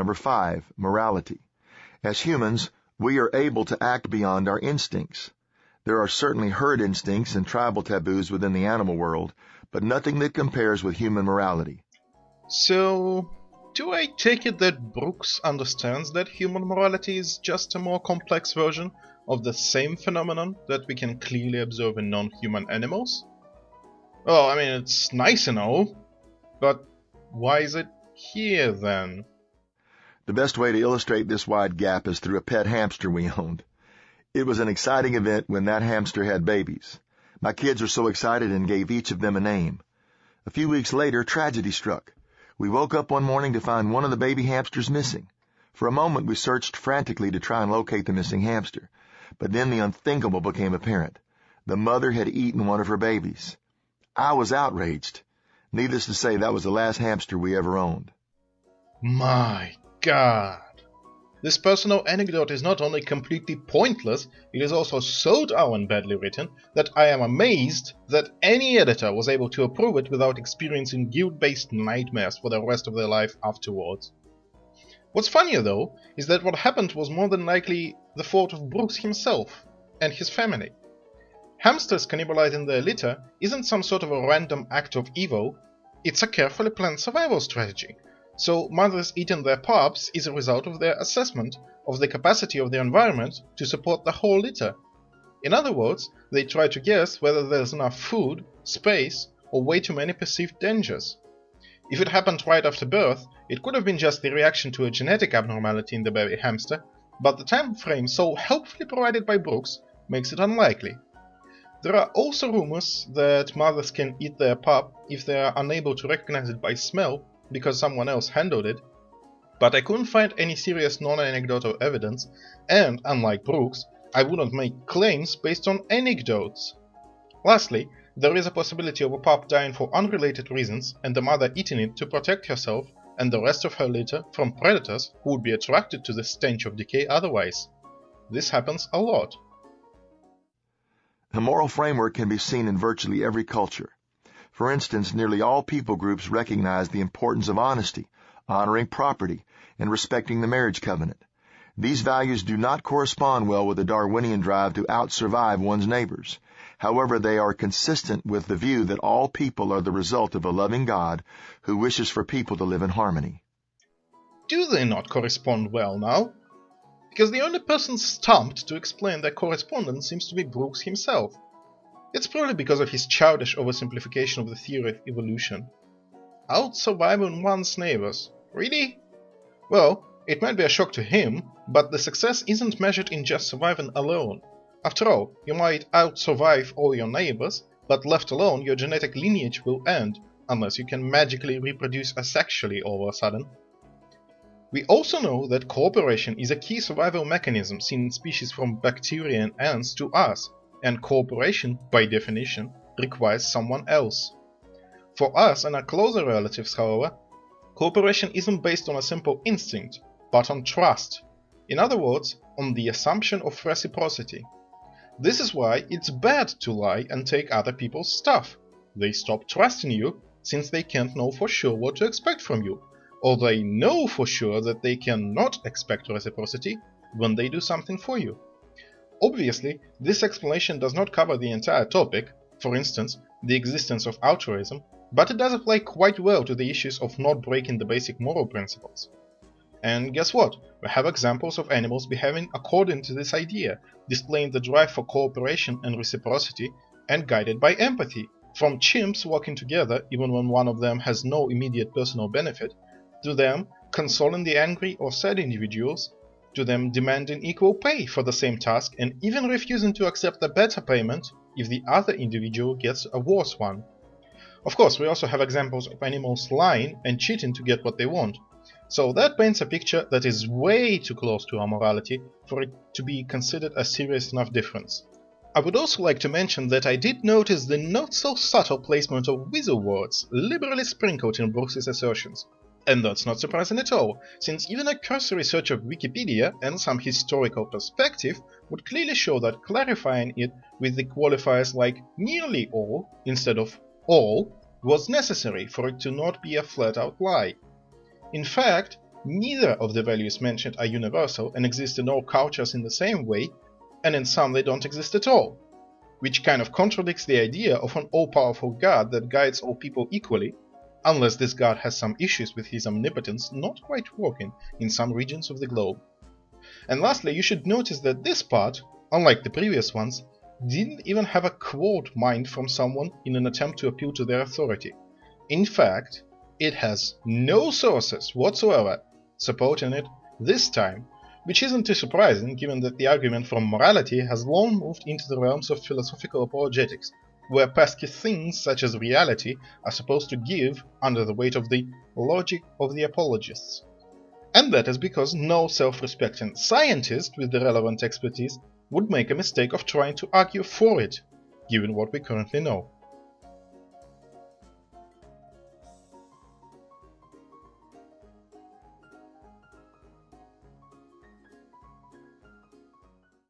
Number five, morality. As humans, we are able to act beyond our instincts. There are certainly herd instincts and tribal taboos within the animal world, but nothing that compares with human morality. So, do I take it that Brooks understands that human morality is just a more complex version of the same phenomenon that we can clearly observe in non-human animals? Well, I mean, it's nice and all, but why is it here then? The best way to illustrate this wide gap is through a pet hamster we owned. It was an exciting event when that hamster had babies. My kids were so excited and gave each of them a name. A few weeks later, tragedy struck. We woke up one morning to find one of the baby hamsters missing. For a moment, we searched frantically to try and locate the missing hamster. But then the unthinkable became apparent. The mother had eaten one of her babies. I was outraged. Needless to say, that was the last hamster we ever owned. My God. This personal anecdote is not only completely pointless, it is also so darn badly written that I am amazed that any editor was able to approve it without experiencing guilt-based nightmares for the rest of their life afterwards. What's funnier though, is that what happened was more than likely the fault of Brooks himself and his family. Hamsters cannibalizing their litter isn't some sort of a random act of evil, it's a carefully planned survival strategy so mothers eating their pups is a result of their assessment of the capacity of the environment to support the whole litter. In other words, they try to guess whether there's enough food, space, or way too many perceived dangers. If it happened right after birth, it could have been just the reaction to a genetic abnormality in the baby hamster, but the time frame so helpfully provided by Brooks makes it unlikely. There are also rumors that mothers can eat their pup if they are unable to recognize it by smell because someone else handled it, but I couldn't find any serious non-anecdotal evidence, and, unlike Brooks, I wouldn't make claims based on anecdotes. Lastly, there is a possibility of a pup dying for unrelated reasons and the mother eating it to protect herself and the rest of her litter from predators who would be attracted to the stench of decay otherwise. This happens a lot. The moral framework can be seen in virtually every culture. For instance, nearly all people groups recognize the importance of honesty, honoring property, and respecting the marriage covenant. These values do not correspond well with the Darwinian drive to out-survive one's neighbors. However, they are consistent with the view that all people are the result of a loving God who wishes for people to live in harmony. Do they not correspond well now? Because the only person stumped to explain their correspondence seems to be Brooks himself. It's probably because of his childish oversimplification of the theory of evolution. Out surviving one's neighbors. Really? Well, it might be a shock to him, but the success isn't measured in just surviving alone. After all, you might out-survive all your neighbors, but left alone your genetic lineage will end, unless you can magically reproduce asexually all of a sudden. We also know that cooperation is a key survival mechanism seen in species from bacteria and ants to us, and cooperation, by definition, requires someone else. For us and our closer relatives, however, cooperation isn't based on a simple instinct, but on trust. In other words, on the assumption of reciprocity. This is why it's bad to lie and take other people's stuff. They stop trusting you since they can't know for sure what to expect from you, or they know for sure that they cannot expect reciprocity when they do something for you. Obviously, this explanation does not cover the entire topic, for instance, the existence of altruism, but it does apply quite well to the issues of not breaking the basic moral principles. And guess what? We have examples of animals behaving according to this idea, displaying the drive for cooperation and reciprocity, and guided by empathy, from chimps working together even when one of them has no immediate personal benefit, to them consoling the angry or sad individuals to them demanding equal pay for the same task and even refusing to accept a better payment if the other individual gets a worse one. Of course, we also have examples of animals lying and cheating to get what they want. So that paints a picture that is way too close to our morality for it to be considered a serious enough difference. I would also like to mention that I did notice the not so subtle placement of weasel words liberally sprinkled in Brooks's assertions. And that's not surprising at all, since even a cursory search of Wikipedia and some historical perspective would clearly show that clarifying it with the qualifiers like nearly all instead of all was necessary for it to not be a flat-out lie. In fact, neither of the values mentioned are universal and exist in all cultures in the same way, and in some they don't exist at all, which kind of contradicts the idea of an all-powerful God that guides all people equally, unless this God has some issues with his omnipotence not quite working in some regions of the globe. And lastly, you should notice that this part, unlike the previous ones, didn't even have a quote mined from someone in an attempt to appeal to their authority. In fact, it has no sources whatsoever supporting it this time, which isn't too surprising given that the argument from morality has long moved into the realms of philosophical apologetics, where pesky things such as reality are supposed to give under the weight of the logic of the apologists. And that is because no self-respecting scientist with the relevant expertise would make a mistake of trying to argue for it, given what we currently know.